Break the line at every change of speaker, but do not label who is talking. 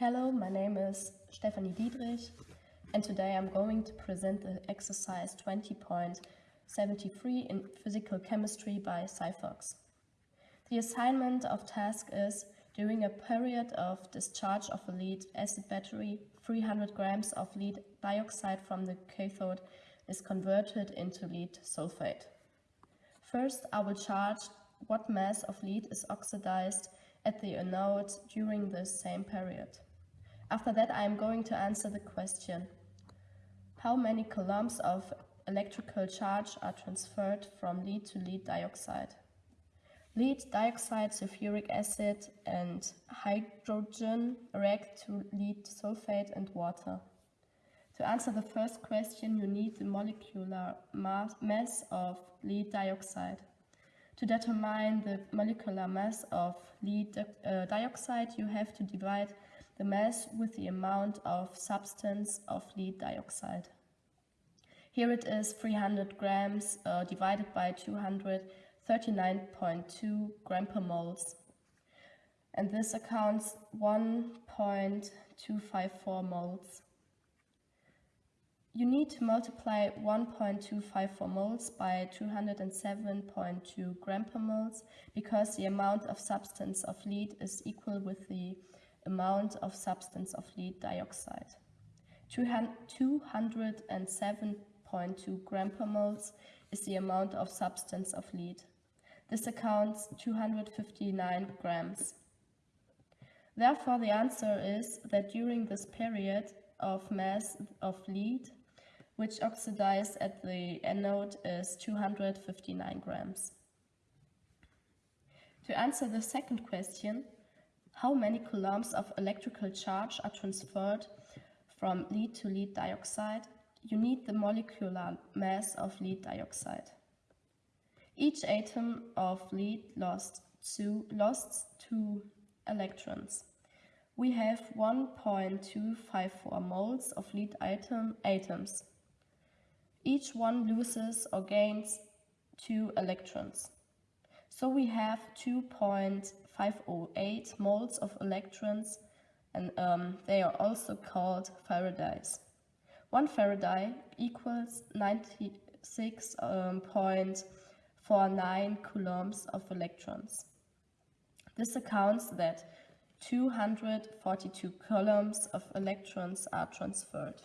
Hello, my name is Stefanie Diedrich and today I'm going to present the exercise 20.73 in physical chemistry by Cyphox. The assignment of task is during a period of discharge of a lead acid battery, 300 grams of lead dioxide from the cathode is converted into lead sulfate. First, I will charge what mass of lead is oxidized at the anode during the same period. After that, I am going to answer the question, how many coulombs of electrical charge are transferred from lead to lead dioxide? Lead dioxide, sulfuric acid and hydrogen react to lead sulfate and water. To answer the first question, you need the molecular mass of lead dioxide. To determine the molecular mass of lead uh, dioxide, you have to divide the mass with the amount of substance of lead dioxide. Here it is 300 grams uh, divided by 239.2 gram per moles. And this accounts 1.254 moles. You need to multiply 1.254 moles by 207.2 gram per moles because the amount of substance of lead is equal with the amount of substance of lead dioxide. 207.2 gram per moles is the amount of substance of lead. This accounts 259 grams. Therefore, the answer is that during this period of mass of lead, which oxidized at the anode is 259 grams. To answer the second question, how many coulombs of electrical charge are transferred from lead to lead dioxide, you need the molecular mass of lead dioxide. Each atom of lead lost two, lost two electrons. We have 1.254 moles of lead atom, atoms. Each one loses or gains two electrons. So we have 2.508 moles of electrons and um, they are also called Faradays. One Faraday equals 96.49 um, coulombs of electrons. This accounts that 242 coulombs of electrons are transferred.